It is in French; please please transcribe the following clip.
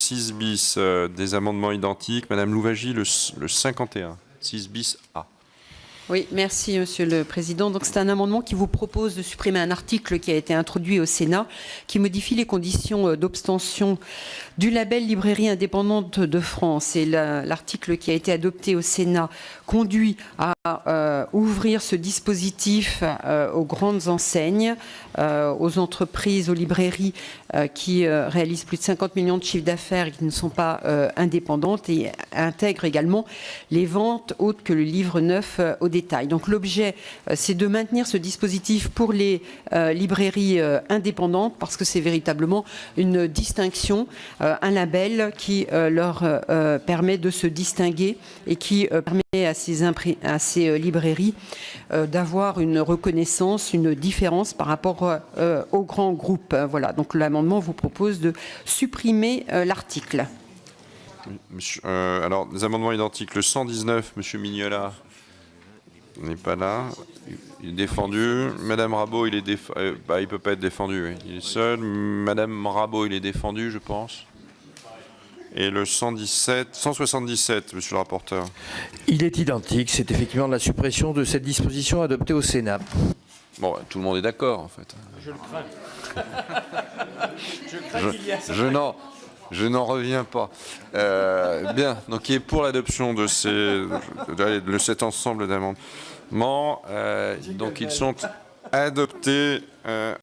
6 bis, euh, des amendements identiques. Madame Louvagie, le, le 51. 6 bis A. Oui, merci Monsieur le Président. Donc c'est un amendement qui vous propose de supprimer un article qui a été introduit au Sénat, qui modifie les conditions euh, d'obtention du label librairie indépendante de France. Et la- l'article qui a été adopté au Sénat conduit à euh, ouvrir ce dispositif euh, aux grandes enseignes, aux entreprises, aux librairies qui réalisent plus de 50 millions de chiffres d'affaires et qui ne sont pas indépendantes et intègrent également les ventes autres que le livre neuf au Donc l'objet, euh, c'est de maintenir ce dispositif pour les euh, librairies euh, indépendantes parce que c'est véritablement une distinction, un label qui leur permet de se distinguer et qui permet à ces, librairies d'avoir une reconnaissance, une différence par rapport aux grands groupes. Voilà, donc l'amendement vous propose de supprimer l'article. Alors, des amendements identiques. Le 119, Monsieur Mignola n'est pas là. Il est défendu. Madame Rabot, il est déf... euh, bah, il peut pas être défendu. Il est seul. Madame Rabot, il est défendu, je pense. Et le 117, 177, Monsieur le rapporteur. Il est identique, c'est effectivement la suppression de cette disposition adoptée au Sénat. Bon, bah, tout le monde est d'accord, en fait. Je le crains. Je, je n'en, je n'en reviens pas. Euh, bien, donc qui est pour l'adoption de ces, de, de cet ensemble d'amendements. Euh, donc ils sont adoptés. euh,